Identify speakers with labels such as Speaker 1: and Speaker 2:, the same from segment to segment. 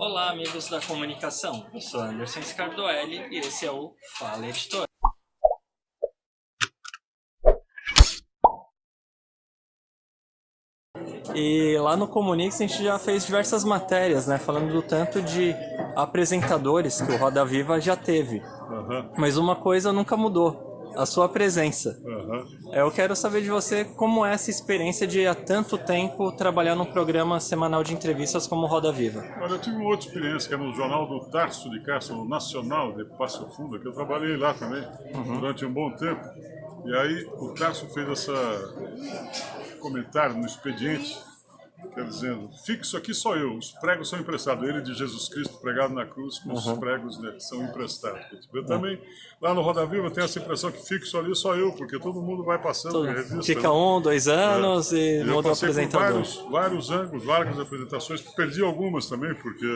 Speaker 1: Olá, amigos da comunicação. Eu sou Anderson Scardoelli e esse é o Fala Editor. E lá no Comunix a gente já fez diversas matérias, né? Falando do tanto de apresentadores que o Roda Viva já teve.
Speaker 2: Uhum.
Speaker 1: Mas uma coisa nunca mudou a sua presença.
Speaker 2: Uhum.
Speaker 1: Eu quero saber de você como é essa experiência de há tanto tempo trabalhar num programa semanal de entrevistas como Roda Viva.
Speaker 2: Olha, eu tive uma outra experiência que é no jornal do Tarso de Castro, no Nacional de Passo Fundo, que eu trabalhei lá também
Speaker 1: Uhum.
Speaker 2: durante um bom tempo. E aí o Tarso fez esse comentário no expediente, quer dizendo, fixo aqui só eu, os pregos são emprestados. Ele de Jesus Cristo pregado na cruz, com
Speaker 1: Uhum.
Speaker 2: os pregos né, são emprestados. Eu também, lá no Roda Viva, tenho essa impressão que fixo ali só eu, porque todo mundo vai passando
Speaker 1: Todo-
Speaker 2: revista.
Speaker 1: Fica
Speaker 2: né?
Speaker 1: um, dois anos e muda o apresentador.
Speaker 2: vários, vários ângulos, várias apresentações, perdi algumas também, porque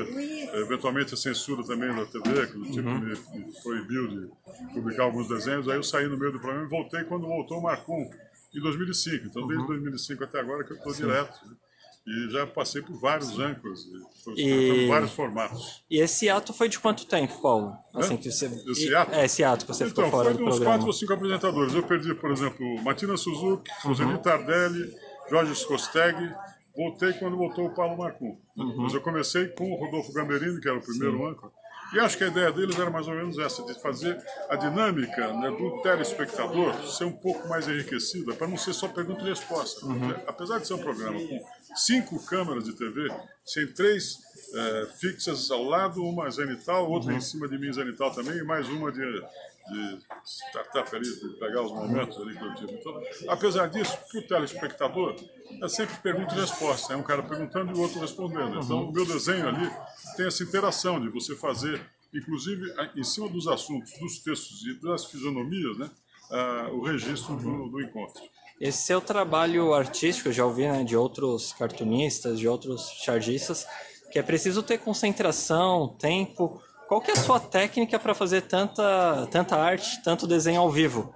Speaker 2: eventualmente a censura também da TV, que o tipo
Speaker 1: Uhum.
Speaker 2: me, me proibiu de publicar alguns desenhos, aí eu saí no meio do programa e voltei quando voltou o Marcum, em 2005. Então
Speaker 1: Uhum.
Speaker 2: desde 2005 até agora que eu estou direto. Né? E já passei por vários ângulos, estou
Speaker 1: E-
Speaker 2: vários formatos.
Speaker 1: E esse ato foi de quanto tempo, Paulo? Assim
Speaker 2: Hã?
Speaker 1: que você...
Speaker 2: Esse ato?
Speaker 1: É, esse ato que você ficou
Speaker 2: Então,
Speaker 1: fora
Speaker 2: foi
Speaker 1: do
Speaker 2: de uns
Speaker 1: programa.
Speaker 2: quatro ou cinco apresentadores. Eu perdi, por exemplo, Martina Suzuki,
Speaker 1: Uhum.
Speaker 2: Roseli Tardelli, Jorge Scosteg. Voltei quando voltou o Paulo Marcum.
Speaker 1: Uhum.
Speaker 2: Mas eu comecei com o Rodolfo Gamberini, que era o primeiro âncora. E acho que a ideia deles era mais ou menos essa, de fazer a dinâmica né, do telespectador ser um pouco mais enriquecida, para não ser só pergunta e resposta.
Speaker 1: Uhum.
Speaker 2: Apesar de ser um programa com cinco câmeras de TV, sem três eh, fixas ao lado, uma zenital, outra
Speaker 1: Uhum.
Speaker 2: em cima de mim zenital também, e mais uma de, de startup ali, de pegar os momentos ali que eu tive. Então, apesar disso, para o telespectador, é sempre pergunta e resposta. É um cara perguntando e o outro respondendo. Então, o meu desenho ali tem essa interação de você fazer, inclusive, em cima dos assuntos, dos textos e das fisionomias, né, ah, o registro do, do encontro.
Speaker 1: Esse seu trabalho artístico, já ouvi né, de outros cartunistas, de outros chargistas, que é preciso ter concentração, tempo. Qual que é a sua técnica para fazer tanta, tanta arte, tanto desenho ao vivo?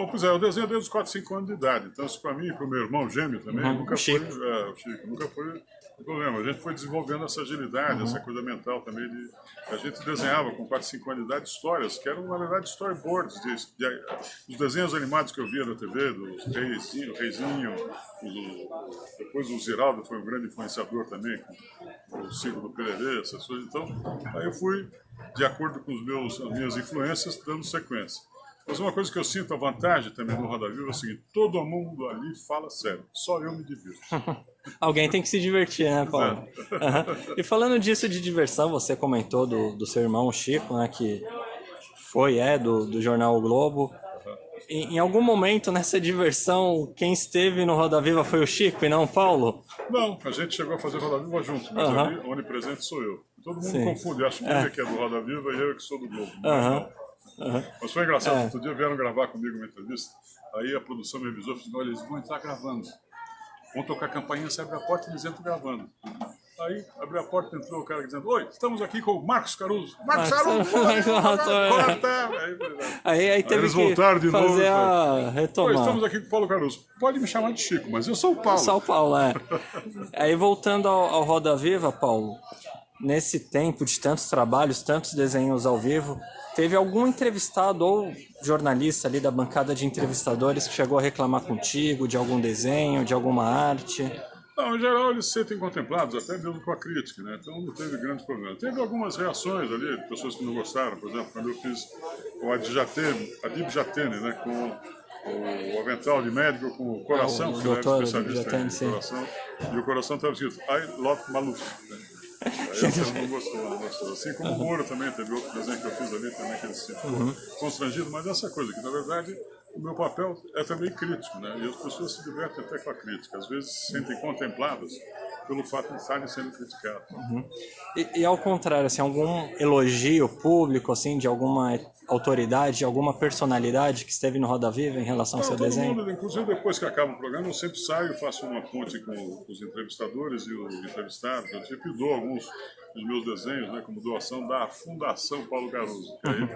Speaker 2: Bom, pois é, eu desenho desde os 4, 5 anos de idade. Então, isso para mim e para o meu irmão gêmeo também,
Speaker 1: Uhum,
Speaker 2: nunca
Speaker 1: Chico.
Speaker 2: foi. É, Chico, nunca foi um problema. A gente foi desenvolvendo essa agilidade,
Speaker 1: Uhum.
Speaker 2: essa coisa mental também. De, a gente desenhava com 4, 5 anos de idade histórias, que eram, na verdade, storyboards. De, de, os desenhos animados que eu via na TV, dos Reizinho, Reizinho o- depois o Ziraldo foi um grande influenciador também, com o Círculo do Pererê, essas coisas. Então, aí eu fui, de acordo com os meus, as minhas influências, dando sequência. Mas uma coisa que eu sinto a vantagem também no Roda Viva é o seguinte: todo mundo ali fala sério, só eu me divirto.
Speaker 1: Alguém tem que se divertir, né, Paulo? Aham. E falando disso de diversão, você comentou do, do seu irmão Chico, né, que foi, é, do, do jornal O Globo. Em, em algum momento nessa diversão, quem esteve no Roda Viva foi o Chico e não o Paulo?
Speaker 2: Não, a gente chegou a fazer Roda Viva junto, mas
Speaker 1: Aham.
Speaker 2: ali onipresente sou eu. Todo mundo
Speaker 1: Sim.
Speaker 2: confunde, acha que ele é que é do Roda Viva e eu que sou do Globo.
Speaker 1: Aham.
Speaker 2: Mas foi engraçado,
Speaker 1: É.
Speaker 2: outro dia vieram gravar comigo uma entrevista, aí a produção me avisou, falou assim, olha, eles vão entrar gravando. Vão tocar a campainha, você abre a porta e eles entram gravando. Aí, abriu a porta, entrou o cara dizendo, oi, estamos aqui com o Marcos Caruso. Marcos
Speaker 1: Marcos
Speaker 2: Caruso,
Speaker 1: Caruso.
Speaker 2: corta! Aí,
Speaker 1: Aí, aí teve
Speaker 2: eles
Speaker 1: que
Speaker 2: voltaram de novo,
Speaker 1: fazer a
Speaker 2: Oi,
Speaker 1: retomar.
Speaker 2: estamos aqui com o Paulo Caruso. Pode me chamar de Chico, mas eu sou o Paulo.
Speaker 1: São Paulo, é. Aí voltando ao, ao Roda Viva, Paulo, nesse tempo de tantos trabalhos, tantos desenhos ao vivo, teve algum entrevistado ou jornalista ali da bancada de entrevistadores que chegou a reclamar contigo de algum desenho, de alguma arte?
Speaker 2: Não, em geral eles se sentem contemplados, até mesmo com a crítica, né? Então não teve grandes problemas. Teve algumas reações ali, de pessoas que não gostaram, por exemplo, quando eu fiz o Adjatene, Adib Jatene, né? Com o avental de médico com o coração,
Speaker 1: Ah, o
Speaker 2: que era
Speaker 1: doutor
Speaker 2: especialista
Speaker 1: Adib Jatene,
Speaker 2: em
Speaker 1: sim.
Speaker 2: coração, e o coração estava escrito I love Maluf. Né? Ele não gostou, não gostou. Assim como o Moro também, teve outro desenho que eu fiz ali também, que ele se ficou
Speaker 1: Uhum.
Speaker 2: constrangido, mas essa coisa, que na verdade o meu papel é também crítico, né? E as pessoas se divertem até com a crítica, às vezes se sentem contempladas pelo fato de estarem sendo criticadas.
Speaker 1: E, e ao contrário, assim, algum elogio público, assim, de alguma autoridade, de alguma personalidade que esteve no Roda Viva em relação ao
Speaker 2: Não,
Speaker 1: seu
Speaker 2: todo
Speaker 1: desenho?
Speaker 2: mundo, inclusive depois que acaba o programa, eu sempre saio, faço uma ponte com os entrevistadores e os entrevistados. Eu sempre dou alguns dos meus desenhos, né, como doação da Fundação Paulo Caruso. Que aí,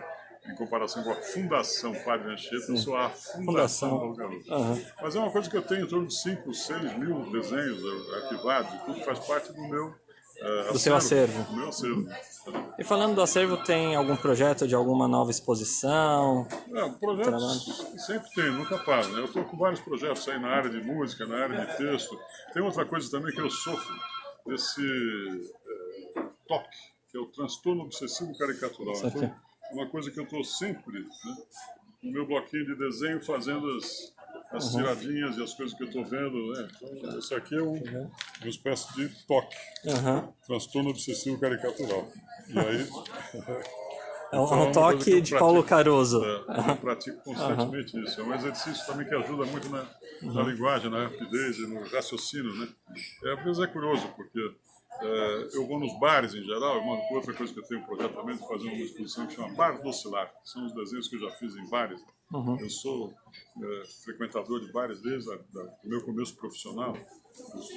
Speaker 2: em comparação com a Fundação Padre Anchieta, eu sou a Fundação,
Speaker 1: Fundação.
Speaker 2: Caruso.
Speaker 1: Aham.
Speaker 2: Mas é uma coisa que eu tenho em torno de 5, 6 mil desenhos eh, arquivados, tudo faz parte do meu é,
Speaker 1: Do seu acervo.
Speaker 2: Do meu acervo.
Speaker 1: E falando do acervo, tem algum projeto de alguma nova exposição?
Speaker 2: É, projetos sempre tem, nunca para. Né? Eu estou com vários projetos aí na área de música, na área de texto. Tem outra coisa também que eu sofro, desse é, TOC, que é o transtorno obsessivo caricatural.
Speaker 1: Isso aqui.
Speaker 2: Então, uma coisa que eu estou sempre, né, no meu bloquinho de desenho, fazendo as, as tiradinhas e as coisas que eu estou vendo. Né? Então, isso aqui é um, uma espécie de TOC,
Speaker 1: Aham.
Speaker 2: transtorno obsessivo caricatural. E aí...
Speaker 1: É um,
Speaker 2: Então,
Speaker 1: um
Speaker 2: uma coisa
Speaker 1: toque de Paulo. Caruso.
Speaker 2: É, eu pratico constantemente isso. É um exercício também que ajuda muito na, na linguagem, na rapidez e no raciocínio, né? É, às vezes é curioso, porque é, eu vou nos bares em geral, uma outra coisa que eu tenho um projeto também de fazer uma exposição que chama Bar do Oscilar, que são os desenhos que eu já fiz em bares. Eu sou é, frequentador de bares desde do meu começo profissional. Os, os-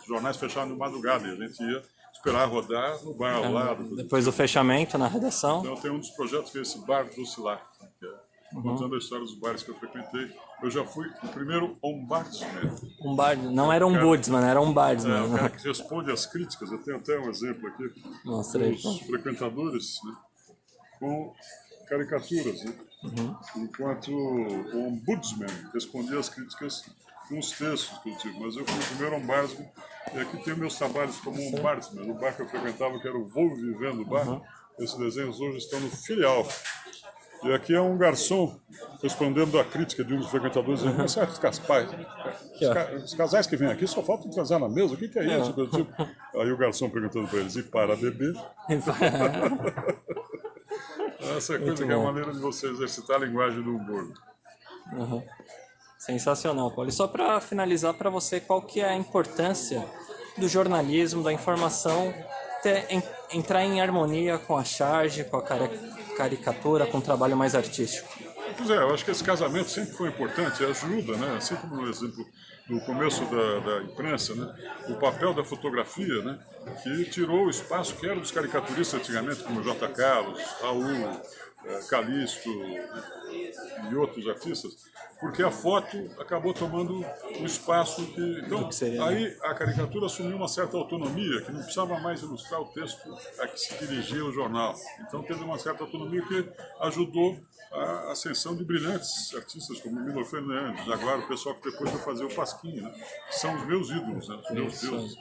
Speaker 2: os jornais fechavam de madrugada e a gente ia esperar rodar no bar ao lado.
Speaker 1: Depois do fechamento na redação.
Speaker 2: Então tem um dos projetos que é esse Bar do Oscilar, que é contando a história dos bares que eu frequentei. Eu já fui o primeiro ombudsman,
Speaker 1: Um bar, não era um
Speaker 2: Cara-
Speaker 1: Budsman, era um
Speaker 2: é, o
Speaker 1: Bardsman.
Speaker 2: cara que responde às críticas. Eu tenho até um exemplo aqui
Speaker 1: Mostra aí.
Speaker 2: dos frequentadores né, com caricaturas, né? enquanto o ombudsman respondia às críticas com os textos que eu tive. Mas eu fui o primeiro ombudsman e aqui tem meus trabalhos como ombudsman. O bar que eu frequentava, que era o Vou Vivendo Bar, esses desenhos hoje estão no filial. E aqui é um garçom respondendo à crítica de um dos frequentadores, mas certos casais, os, ca- os casais que vêm aqui só faltam transar na mesa, o que, que é isso? Coisa do tipo. Aí o garçom perguntando para eles, e para beber? Essa coisa que é a maneira de você exercitar a linguagem do humor.
Speaker 1: Sensacional, Paulo. E só para finalizar para você, qual que é a importância do jornalismo, da informação ter, en- entrar em harmonia com a charge, com a cari- caricatura, com o trabalho mais artístico?
Speaker 2: Pois é, eu acho que esse casamento sempre foi importante, ajuda, né? Assim como no exemplo do começo da, da imprensa, né? O papel da fotografia, né? Que tirou o espaço que era dos caricaturistas antigamente, como J. Carlos, Raul, Calixto e outros artistas, porque a foto acabou tomando o espaço que... Então,
Speaker 1: que seria,
Speaker 2: aí a caricatura assumiu uma certa autonomia, que não precisava mais ilustrar o texto a que se dirigia o jornal. Então teve uma certa autonomia que ajudou a ascensão de brilhantes artistas como Milo Fernandes, agora o pessoal que depois foi fazer o Pasquim, né? são os meus ídolos, né? os meus deuses.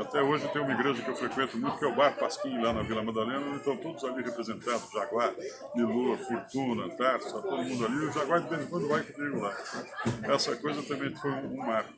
Speaker 2: Até hoje tem uma igreja que eu frequento muito, que é o Bar Pasquim, lá na Vila Madalena, estão todos ali representados, Jaguar, Milu, Fortuna, Tarso, está todo mundo ali, o Jaguar de vez em quando vai comigo lá. Essa coisa também foi um, um marco.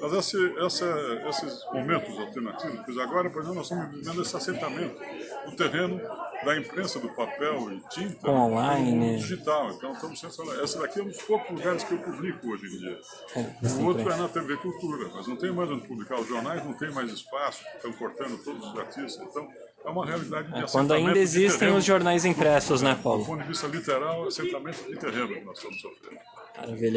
Speaker 2: Mas esse, essa, esses momentos alternativos, agora, por exemplo, nós estamos vivendo esse assentamento no terreno da imprensa do papel e tinta
Speaker 1: online.
Speaker 2: digital. Então, estamos sendo, essa daqui é um dos poucos lugares que eu publico hoje em dia.
Speaker 1: É,
Speaker 2: O outro é na TV Cultura, mas não tem mais onde publicar. Os jornais não tem mais espaço, estão cortando todos os artistas. Então, é uma realidade de
Speaker 1: Quando
Speaker 2: assentamento
Speaker 1: ainda existem
Speaker 2: terreno.
Speaker 1: os jornais impressos, né,
Speaker 2: Do
Speaker 1: Paulo?
Speaker 2: ponto de vista literal, assentamento de terreno que nós estamos sofrendo.
Speaker 1: Maravilha.